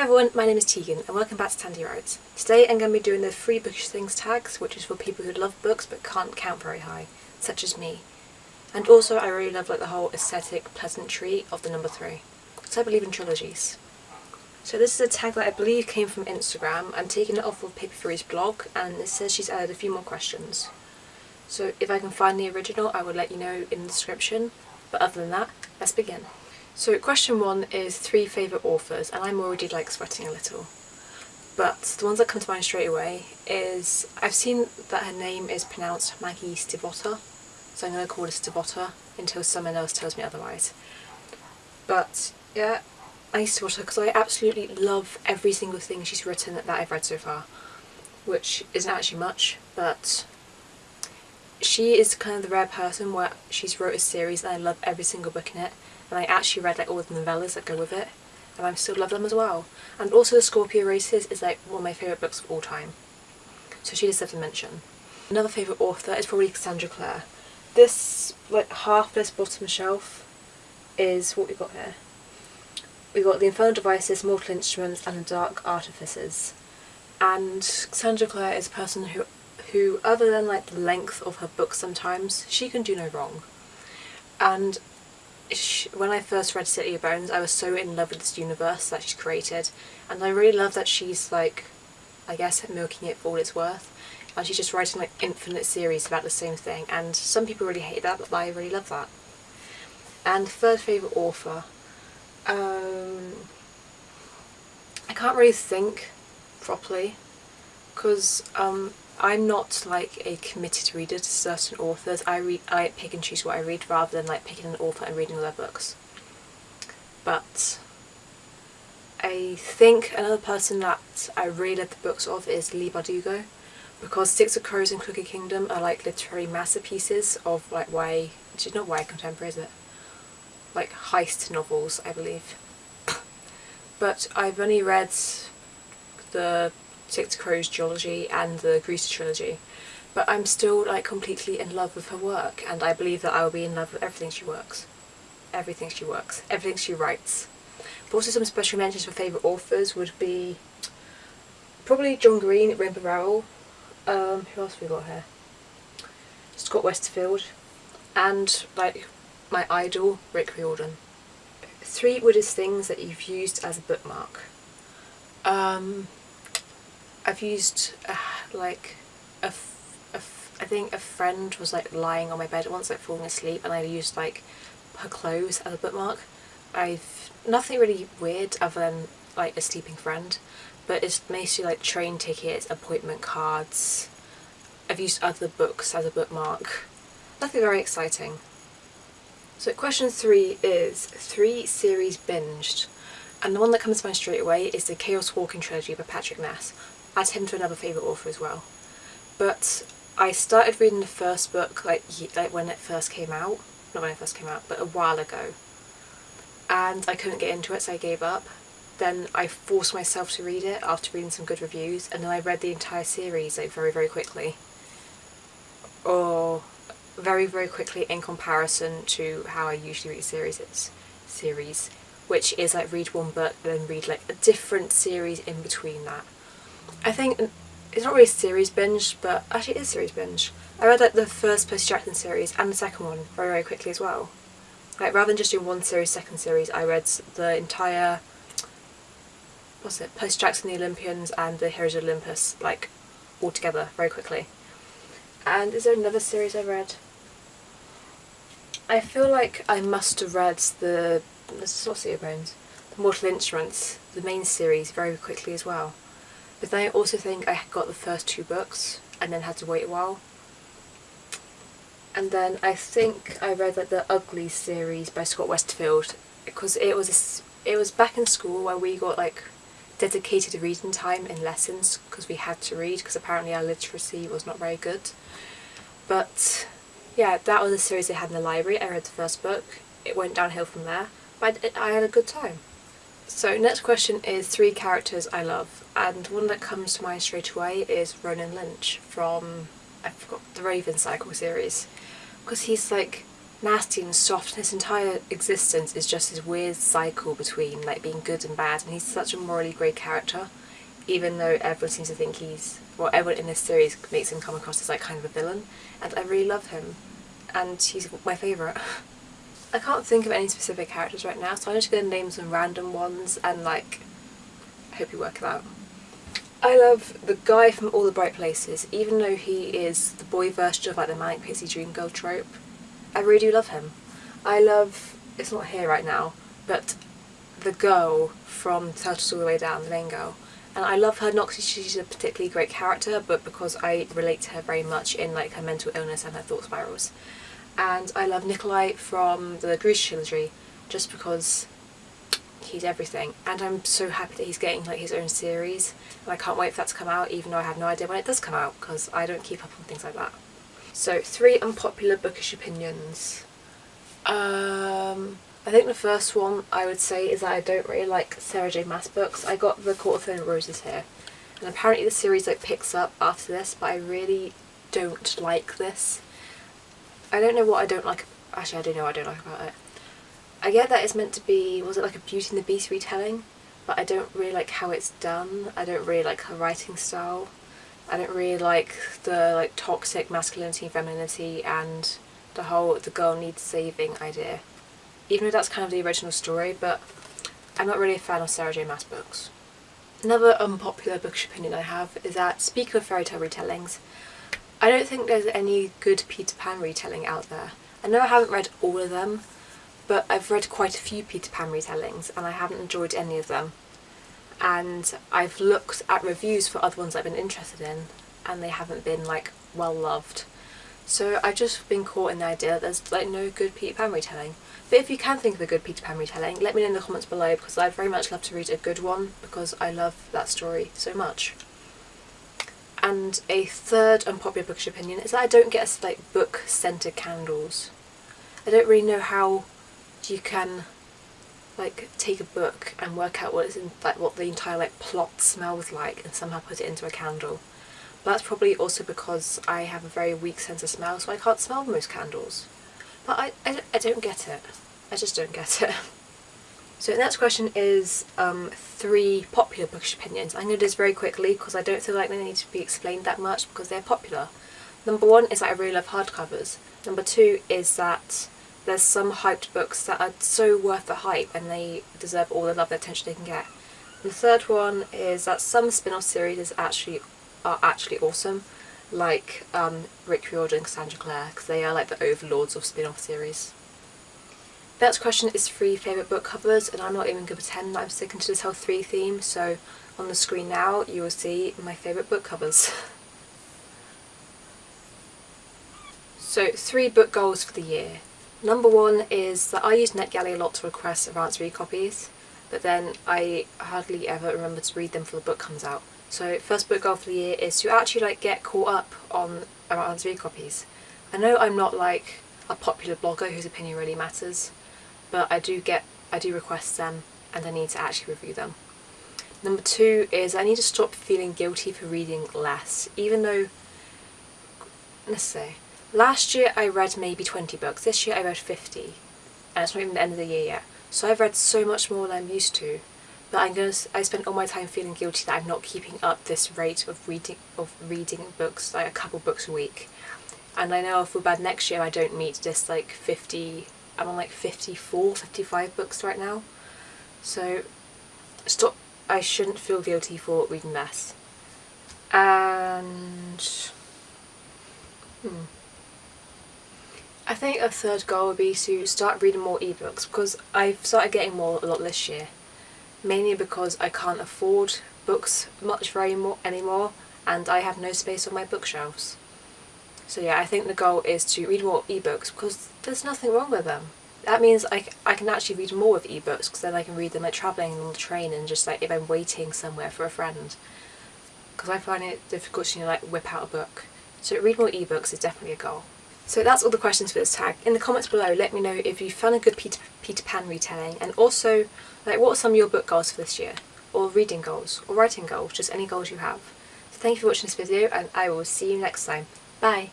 Hey everyone, my name is Tegan and welcome back to Tandy Writes. Today I'm going to be doing the free bookish things tags, which is for people who love books but can't count very high, such as me. And also I really love like the whole aesthetic pleasantry of the number three, because I believe in trilogies. So this is a tag that I believe came from Instagram. I'm taking it off of Paper Fury's blog and it says she's added a few more questions. So if I can find the original I will let you know in the description, but other than that, let's begin. So question one is three favourite authors and I'm already like sweating a little. But the ones that come to mind straight away is, I've seen that her name is pronounced Maggie Stiefvater, so I'm going to call her Stiefvater until someone else tells me otherwise. But yeah, Maggie Stiefvater because I absolutely love every single thing she's written that I've read so far. Which isn't actually much, but she is kind of the rare person where she's wrote a series and I love every single book in it and I actually read like all the novellas that go with it and I still love them as well. And also the Scorpio Races is like one of my favourite books of all time. So she deserves a mention. Another favourite author is probably Cassandra Clare. This like half this bottom shelf is what we got here. We got The Infernal Devices, Mortal Instruments and The Dark Artifices. And Cassandra Clare is a person who who other than like the length of her books sometimes, she can do no wrong. And she, when I first read City of Bones I was so in love with this universe that she's created and I really love that she's like I guess milking it for all it's worth and she's just writing like infinite series about the same thing and some people really hate that but I really love that. And third favourite author um, I can't really think properly because um, I'm not like a committed reader to certain authors. I read, I pick and choose what I read rather than like picking an author and reading all their books. But I think another person that I really love the books of is Leigh Bardugo because Six of Crows and Crooked Kingdom are like literary masterpieces of like why, which not why contemporary is it? Like heist novels I believe. but I've only read the Six Crows duology and the Grisha trilogy but I'm still like completely in love with her work and I believe that I will be in love with everything she works. Everything she works. Everything she writes. But also some special mentions for favourite authors would be probably John Green, Rainbow Rowell. Um, who else have we got here? Scott Westerfeld and like my idol Rick Riordan. Three Woodest things that you've used as a bookmark. Um, I've used uh, like a, a, I think a friend was like lying on my bed once like falling asleep and I used like her clothes as a bookmark. I've nothing really weird other than like a sleeping friend but it's mostly like train tickets, appointment cards. I've used other books as a bookmark. Nothing very exciting. So question three is three series binged and the one that comes to mind straight away is the Chaos Walking trilogy by Patrick Ness add him to another favourite author as well. But I started reading the first book like like when it first came out, not when it first came out, but a while ago. And I couldn't get into it so I gave up. Then I forced myself to read it after reading some good reviews and then I read the entire series like very very quickly. Or very very quickly in comparison to how I usually read series series which is like read one book then read like a different series in between that. I think it's not really a series binge, but actually it is series binge. I read like the first Percy Jackson series and the second one very very quickly as well. Like rather than just doing one series, second series, I read the entire what's it, Percy Jackson the Olympians and the Heroes of Olympus like all together very quickly. And is there another series I read? I feel like I must have read the what's it Bones? The Mortal Instruments, the main series very quickly as well. But then I also think I got the first two books and then had to wait a while. And then I think I read like the Ugly series by Scott Westerfeld because it was a, it was back in school where we got like dedicated reading time in lessons because we had to read because apparently our literacy was not very good. But yeah, that was a series they had in the library. I read the first book. It went downhill from there, but I, I had a good time. So next question is three characters I love and one that comes to mind straight away is Ronan Lynch from I forgot the Raven Cycle series because he's like nasty and soft. and His entire existence is just this weird cycle between like being good and bad and he's such a morally grey character even though everyone seems to think he's, well everyone in this series makes him come across as like kind of a villain and I really love him and he's my favourite. I can't think of any specific characters right now so I'm just going to name some random ones and like hope you work it out. I love the guy from All the Bright Places even though he is the boy version of like the Manic Pixie Dream Girl trope I really do love him. I love, it's not here right now, but the girl from Turtles All the Way Down, the main girl. And I love her not because she's a particularly great character, but because I relate to her very much in like her mental illness and her thought spirals. And I love Nikolai from the Grisha trilogy, just because he's everything. And I'm so happy that he's getting like his own series, and I can't wait for that to come out, even though I have no idea when it does come out, because I don't keep up on things like that. So, three unpopular bookish opinions. Um, I think the first one I would say is that I don't really like Sarah J Maas books. I got the Court of Thorn Roses here and apparently the series like picks up after this but I really don't like this. I don't know what I don't like, actually I do know what I don't like about it. I get that it's meant to be, was it like a Beauty and the Beast retelling? But I don't really like how it's done. I don't really like her writing style. I don't really like the like toxic masculinity and femininity and the whole the girl needs saving idea. Even though that's kind of the original story, but I'm not really a fan of Sarah J Maas books. Another unpopular bookish opinion I have is that, speaking of fairy tale retellings, I don't think there's any good Peter Pan retelling out there. I know I haven't read all of them, but I've read quite a few Peter Pan retellings and I haven't enjoyed any of them and I've looked at reviews for other ones I've been interested in and they haven't been like well loved. So I've just been caught in the idea that there's like no good Peter Pan retelling. But if you can think of a good Peter Pan retelling, let me know in the comments below because I'd very much love to read a good one because I love that story so much. And a third unpopular bookish opinion is that I don't get like book scented candles. I don't really know how you can like take a book and work out what it's in like what the entire like plot smells like and somehow put it into a candle. But that's probably also because I have a very weak sense of smell so I can't smell most candles. But I, I, I don't get it. I just don't get it. So the next question is um, three popular bookish opinions. I'm going to do this very quickly because I don't feel like they need to be explained that much because they're popular. Number one is that I really love hardcovers. Number two is that there's some hyped books that are so worth the hype and they deserve all the love and attention they can get. And the third one is that some spin-off series actually are actually awesome, like um, Rick Riordan and Cassandra Clare, because they are like the overlords of spin-off series. Next question is three favourite book covers, and I'm not even going to pretend that I'm sticking to this whole three theme, so on the screen now you will see my favourite book covers. so three book goals for the year. Number one is that I use NetGalley a lot to request advance read copies, but then I hardly ever remember to read them before the book comes out. So first book goal for the year is to actually like get caught up on advance read copies. I know I'm not like a popular blogger whose opinion really matters, but I do get, I do request them and I need to actually review them. Number two is I need to stop feeling guilty for reading less, even though, let's say, Last year I read maybe 20 books, this year I read 50 and it's not even the end of the year yet. So I've read so much more than I'm used to but I'm gonna I spend all my time feeling guilty that I'm not keeping up this rate of reading of reading books like a couple books a week and I know I'll feel bad next year I don't meet this like 50 I'm on like 54 55 books right now so stop I shouldn't feel guilty for reading less and hmm I think a third goal would be to start reading more ebooks because I've started getting more a lot this year. Mainly because I can't afford books much very more anymore and I have no space on my bookshelves. So yeah, I think the goal is to read more ebooks because there's nothing wrong with them. That means I, I can actually read more with ebooks because then I can read them like travelling on the train and just like if I'm waiting somewhere for a friend. Because I find it difficult to you know, like whip out a book. So read more ebooks is definitely a goal. So that's all the questions for this tag. In the comments below let me know if you found a good Peter, Peter Pan retelling and also like what are some of your book goals for this year or reading goals or writing goals, just any goals you have. So thank you for watching this video and I will see you next time. Bye!